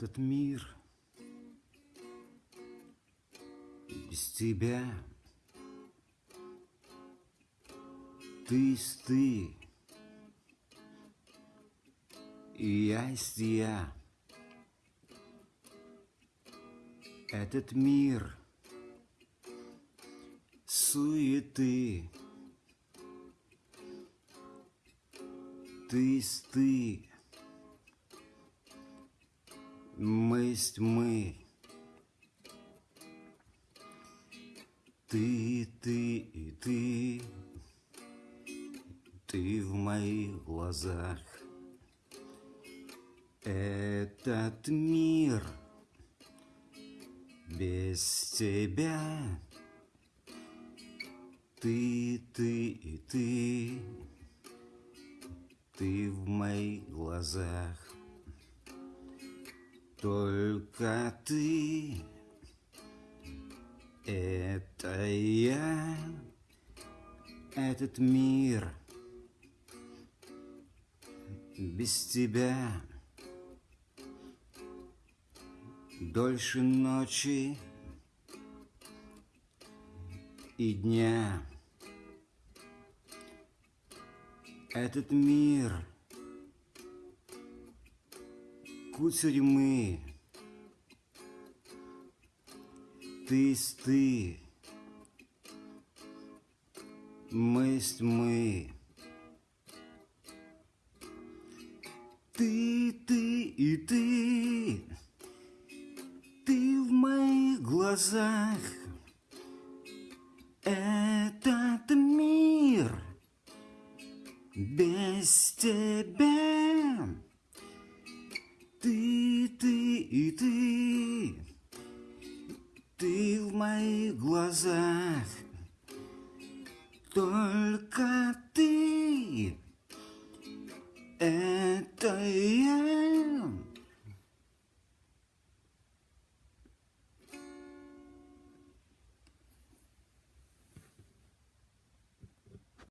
Этот мир. Без тебя Ты есть ты, и я есть я. Этот мир суеты, Ты есть ты, мы есть мы. Ты, ты и ты, ты в моих глазах. Этот мир без тебя. Ты, ты и ты, ты в моих глазах. Только ты, это я, этот мир без тебя. Дольше ночи и дня. Этот мир кутерьмы. Ты есть ты, мы есть мы. Ты, ты и ты, ты в моих глазах. Этот мир без тебя. Ты, ты и ты, ты в моих глазах. Только ты, это я.